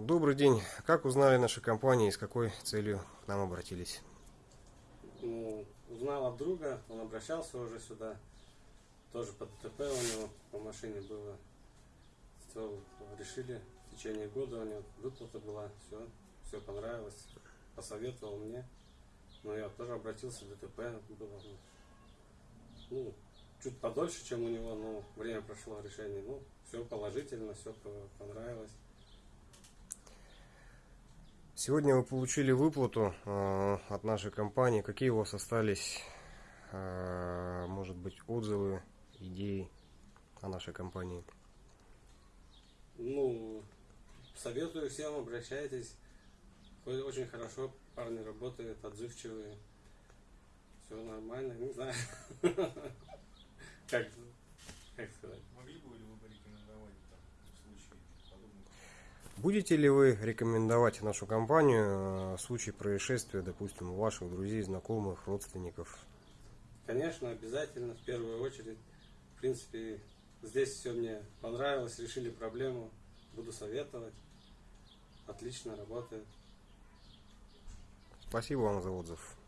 Добрый день. Как узнали наши компании и с какой целью к нам обратились? Ну, узнал от друга, он обращался уже сюда. Тоже по ДТП у него по машине было. Все, решили в течение года у него выплата была, все, все понравилось. Посоветовал мне. Но я тоже обратился, ДТП было. Ну, чуть подольше, чем у него, но время прошло решение. Ну, все положительно, все понравилось. Сегодня вы получили выплату э, от нашей компании. Какие у вас остались, э, может быть, отзывы, идеи о нашей компании? Ну, советую всем, обращайтесь. Очень хорошо парни работают, отзывчивые. Все нормально, не знаю. Как, как сказать? Могли бы ли вы порекомендовать там, в случае подобных? Будете ли вы рекомендовать нашу компанию э, в случае происшествия, допустим, у ваших друзей, знакомых, родственников? Конечно, обязательно, в первую очередь. В принципе, здесь все мне понравилось, решили проблему, буду советовать. Отлично работает. Спасибо вам за отзыв.